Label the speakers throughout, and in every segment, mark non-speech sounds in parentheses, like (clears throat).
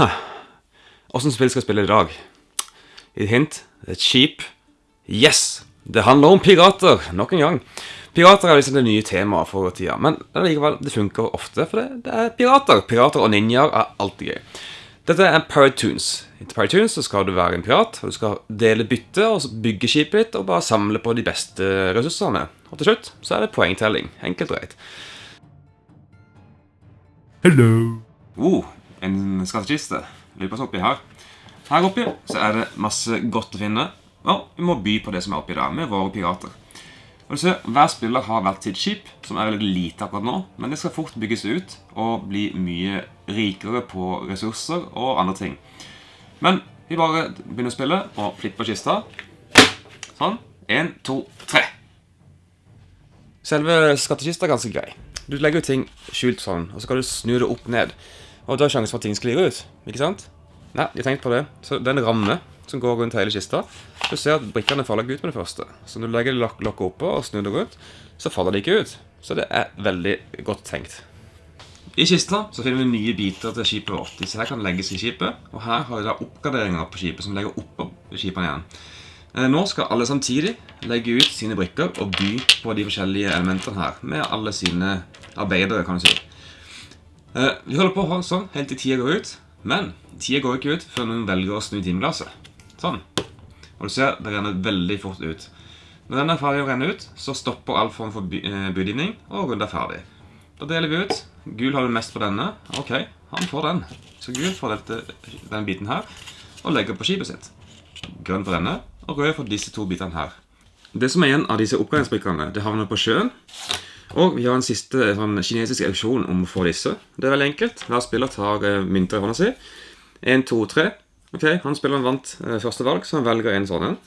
Speaker 1: (clears throat) Åssen spill skal jeg spille i dag? Et hint. Et skip. Yes! Det handler om pirater, nok en gang. Pirater er liksom det nye temaet for tida, men likevel, det funker ofte, for det, det er pirater. Pirater og ninjaer er alltid gøy. Dette er Piratoons. Etter Piratoons så skal du være en pirat, og du skal dele bytte og bygge skipet ditt og bare samle på de beste ressursene. Og til slutt så er det poengtelling. Enkelt og greit.
Speaker 2: Hello.
Speaker 1: Oh, en skattkiste. Vi på hva som er oppi her. Her oppi så er det masse godt å finne. Og vi må by på det som er oppi der, med våre pirater. Og du ser, Hver spiller har hvert sitt skip, som er veldig lite akkurat nå. Men det skal fort bygges ut og bli mye rikere på ressurser og andre ting. Men vi bare begynner å spille og flipper kista. Sånn. Én, to, tre. Selve skattkista er ganske grei. Du legger jo ting skjult sånn, og så skal du snu det opp ned. Og da er sjansen for at ting sklir ut. Ikke sant? Nei, jeg har tenkt på det. Så det er en ramme som går rundt hele kista. Du ser at brikkene faller ikke ut med det første. Så når du legger lok lokket oppå og snur det rundt, så faller de ikke ut. Så det er veldig godt tenkt. I kista så finner vi nye biter til skipet vårt. Disse her kan legges i skipet. Og her har vi da oppgraderinger på skipet som legger oppå skipene igjen. Eh, nå skal alle samtidig legge ut sine brikker og by på de forskjellige elementene her. Med alle sine arbeidere, kan du si. Eh, vi holder på sånn helt til tida går ut. Men tida går ikke ut før noen velger å snu timeglasset. Sånn. Og du ser, det renner veldig fort ut. Når den er ferdig å renne ut, så stopper all form for eh, budgivning, og runden er ferdig. Da deler vi ut. Gul har du mest på denne. Ok, han får den. Så gul får dette, denne biten her, og legger på skipet sitt. Grønn for denne, og rød for disse to bitene her. Det som er igjen av disse oppgangsbrikkene, det havner på sjøen. Og vi har en siste sånn, kinesisk auksjon om å få disse. Det er veldig enkelt. Hver spiller tar uh, mynter i hånda si. 1, 2, 3. Ok, Han spilleren vant uh, første valg, så han velger en sånn en.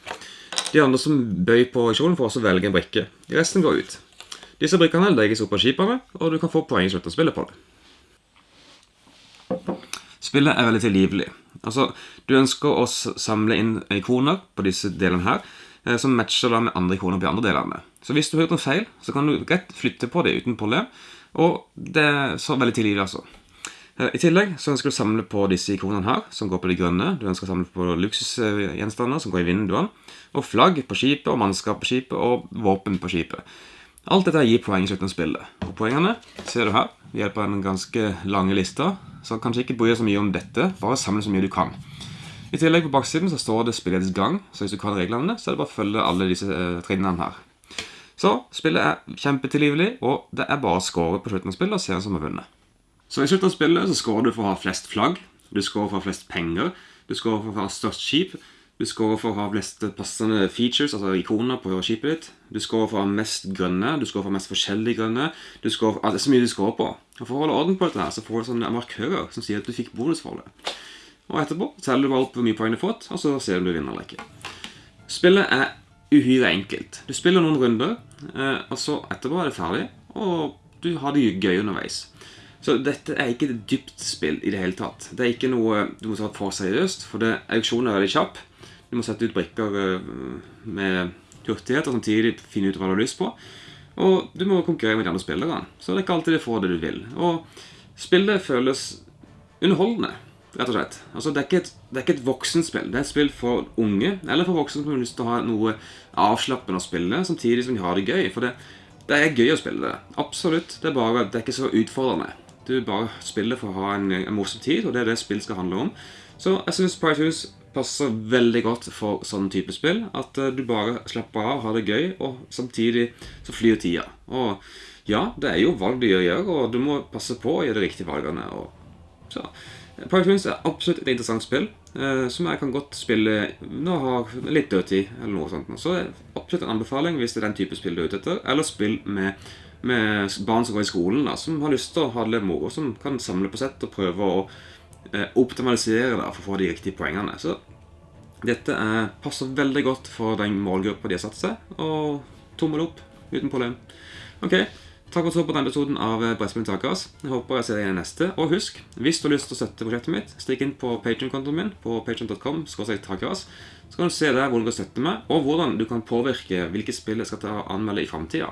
Speaker 1: De andre som bøy på auksjonen, får også velge en brikke. De resten går ut. Disse brikkene legges opp på skipene, og du kan få poeng i slutten av spillet på det. Spillet er veldig tilgivelig. Altså, Du ønsker å samle inn ikoner på disse delene her, eh, som matcher da med andre ikoner på de andre delene. Så hvis du har gjort en feil, så kan du rett flytte på det uten problem. Og det er så veldig tilgivelig, altså. Eh, I tillegg så ønsker du å samle på disse ikonene her, som går på de grønne. Du ønsker å samle på luksusgjenstander som går i vinduene. Og flagg på skipet, og mannskap på skipet, og våpen på skipet. Alt dette gir poeng i slutten av spillet. Og poengene ser du her ved hjelp av en ganske lange liste. Så kanskje ikke bry deg så mye om dette, bare samle så mye du kan. I tillegg på baksiden så står det spillets gang, så hvis du kan reglene, så er det bare å følge alle disse eh, trinnene her. Så spillet er kjempetilgivelig, og det er bare å score på slutten av spillet og se hvem som har vunnet. Så i slutten av spillet så scorer du for å ha flest flagg, du scorer for å ha flest penger, du scorer for å ha størst skip, du scorer for å ha flest passende features, altså ikoner på skipet ditt, du scorer for å ha mest grønne, du scorer for mest forskjellige grønne, du scorer for, altså, det er så mye du scorer på. Og for å holde orden på dette her, så får du sånne markører som sier at du fikk bonus for det. Og etterpå teller du bare opp hvor mye poeng du har fått, og så ser du om du vinner eller ikke. Spillet er uhyre enkelt. Du spiller noen runder, eh, og så etterpå er det ferdig, og du har det gøy underveis. Så dette er ikke et dypt spill i det hele tatt. Det er ikke noe du må ta for seriøst, for det, auksjonen er veldig kjapp. Du må sette ut brikker eh, med hurtighet og samtidig finne ut hva du har lyst på. Og du må konkurrere med de andre spillerne. Så det er ikke alltid du får det du vil. Og spillet føles underholdende rett og slett. Altså, det, er ikke et, det er ikke et voksenspill. Det er et spill for unge, eller for voksne som har lyst til å ha noe avslappende å spille, samtidig som de har det gøy. For det, det er gøy å spille det. Absolutt. Det er bare, det er ikke så utfordrende. Du bare spiller for å ha en, en morsom tid, og det er det spill skal handle om. Så jeg syns Price passer veldig godt for sånn type spill. At uh, du bare slapper av, har det gøy, og samtidig så flyr tida. Og ja, det er jo valg du gjør, og du må passe på å gjøre de riktige valgene. Og så Pirate Twins er absolutt et interessant spill, eh, som jeg kan godt spille når jeg har litt dødtid. eller noe sånt. Så absolutt en anbefaling hvis det er den type spill du er ute etter. Eller spill med, med, barn som går i skolen, da, som har lyst til å ha det litt moro. Som kan samle på sett og prøve å eh, optimalisere det for å få de riktige poengene. Så dette er, passer veldig godt for den målgruppa de har satt seg. Og tommel opp uten problem. Ok, Takk for at du så på denne episoden av eh, Brettspill Takers. Jeg håper jeg ser deg igjen i neste. Og husk, hvis du har lyst til å støtte prosjektet mitt, stikk inn på Patreon-kontoen min på patreon.com. Så kan du se der hvordan du kan støtte meg, og hvordan du kan påvirke hvilke spill jeg skal ta og anmelde i framtida.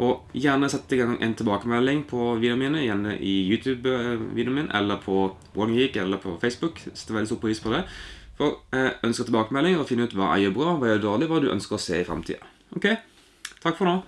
Speaker 1: Og gjerne sette i gang en tilbakemelding på videoene mine, gjerne i YouTube-videoen eh, min, eller på One eller på Facebook. Setter veldig stor pris på det. For jeg ønsker tilbakemelding og finne ut hva jeg gjør bra, hva jeg gjør dårlig, hva du ønsker å se i framtida. Ok? Takk for nå.